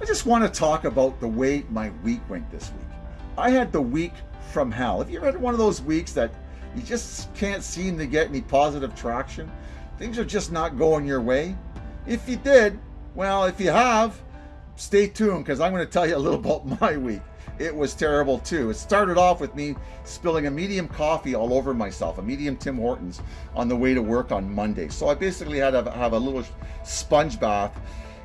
I just want to talk about the way my week went this week. I had the week from hell. Have you ever had one of those weeks that you just can't seem to get any positive traction? Things are just not going your way? If you did, well, if you have, stay tuned because I'm going to tell you a little about my week. It was terrible too. It started off with me spilling a medium coffee all over myself, a medium Tim Hortons on the way to work on Monday. So I basically had to have a little sponge bath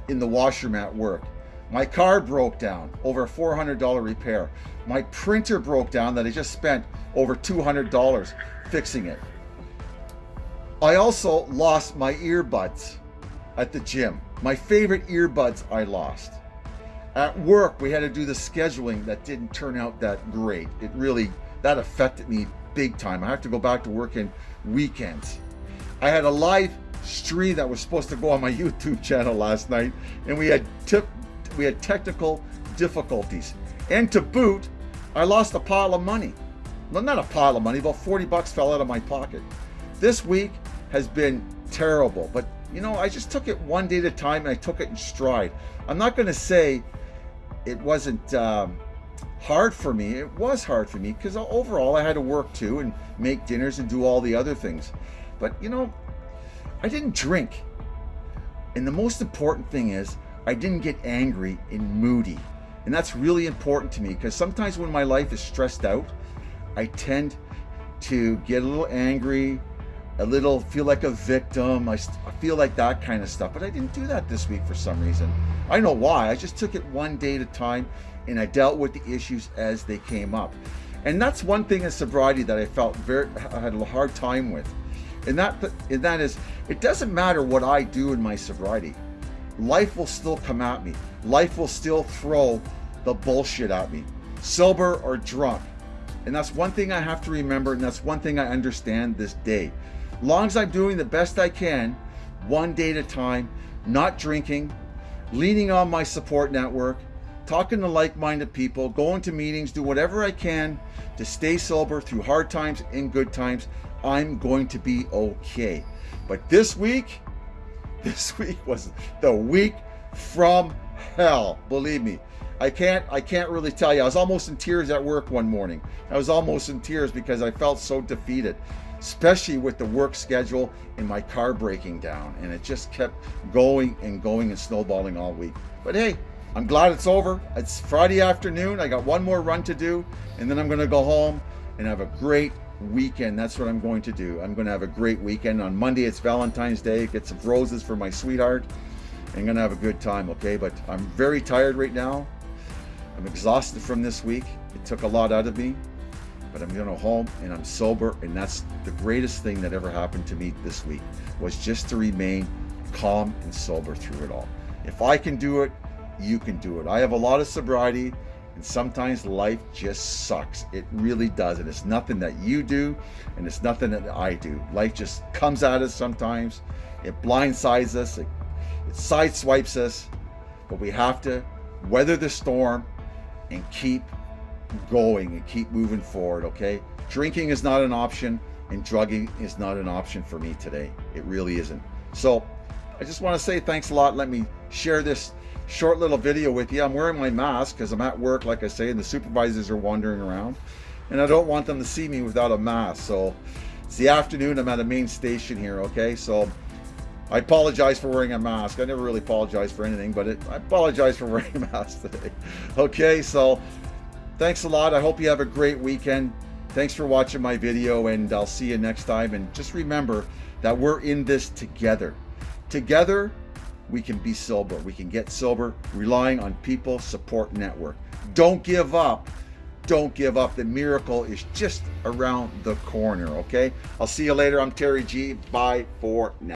in the washroom at work. My car broke down, over a $400 repair. My printer broke down that I just spent over $200 fixing it. I also lost my earbuds at the gym. My favorite earbuds I lost. At work, we had to do the scheduling that didn't turn out that great. It really, that affected me big time. I have to go back to working weekends. I had a live stream that was supposed to go on my YouTube channel last night, and we had we had technical difficulties. And to boot, I lost a pile of money. Well, not a pile of money, about 40 bucks fell out of my pocket. This week has been terrible, but you know, I just took it one day at a time and I took it in stride. I'm not going to say it wasn't um, hard for me. It was hard for me because overall I had to work too and make dinners and do all the other things. But you know, I didn't drink. And the most important thing is I didn't get angry and moody. And that's really important to me because sometimes when my life is stressed out, I tend to get a little angry, a little feel like a victim. I, I feel like that kind of stuff. But I didn't do that this week for some reason. I know why. I just took it one day at a time and I dealt with the issues as they came up. And that's one thing in sobriety that I felt very I had a hard time with. And that and that is it doesn't matter what I do in my sobriety life will still come at me. Life will still throw the bullshit at me, sober or drunk. And that's one thing I have to remember, and that's one thing I understand this day. Long as I'm doing the best I can, one day at a time, not drinking, leaning on my support network, talking to like-minded people, going to meetings, do whatever I can to stay sober through hard times and good times, I'm going to be okay. But this week, this week was the week from hell, believe me. I can't I can't really tell you. I was almost in tears at work one morning. I was almost in tears because I felt so defeated, especially with the work schedule and my car breaking down. And it just kept going and going and snowballing all week. But hey, I'm glad it's over. It's Friday afternoon. I got one more run to do, and then I'm gonna go home and have a great weekend. That's what I'm going to do. I'm going to have a great weekend. On Monday, it's Valentine's Day. Get some roses for my sweetheart. I'm going to have a good time, okay? But I'm very tired right now. I'm exhausted from this week. It took a lot out of me, but I'm going to home and I'm sober. And that's the greatest thing that ever happened to me this week was just to remain calm and sober through it all. If I can do it, you can do it. I have a lot of sobriety. And sometimes life just sucks. It really does. And it's nothing that you do and it's nothing that I do. Life just comes at us sometimes. It blindsides us. It, it sideswipes us. But we have to weather the storm and keep going and keep moving forward, okay? Drinking is not an option and drugging is not an option for me today. It really isn't. So I just want to say thanks a lot. Let me share this short little video with you. I'm wearing my mask because I'm at work, like I say, and the supervisors are wandering around. And I don't want them to see me without a mask. So it's the afternoon. I'm at a main station here, okay? So I apologize for wearing a mask. I never really apologize for anything, but it, I apologize for wearing a mask today. Okay, so thanks a lot. I hope you have a great weekend. Thanks for watching my video, and I'll see you next time. And just remember that we're in this together. Together, we can be sober. We can get sober relying on People Support Network. Don't give up. Don't give up. The miracle is just around the corner, okay? I'll see you later. I'm Terry G. Bye for now.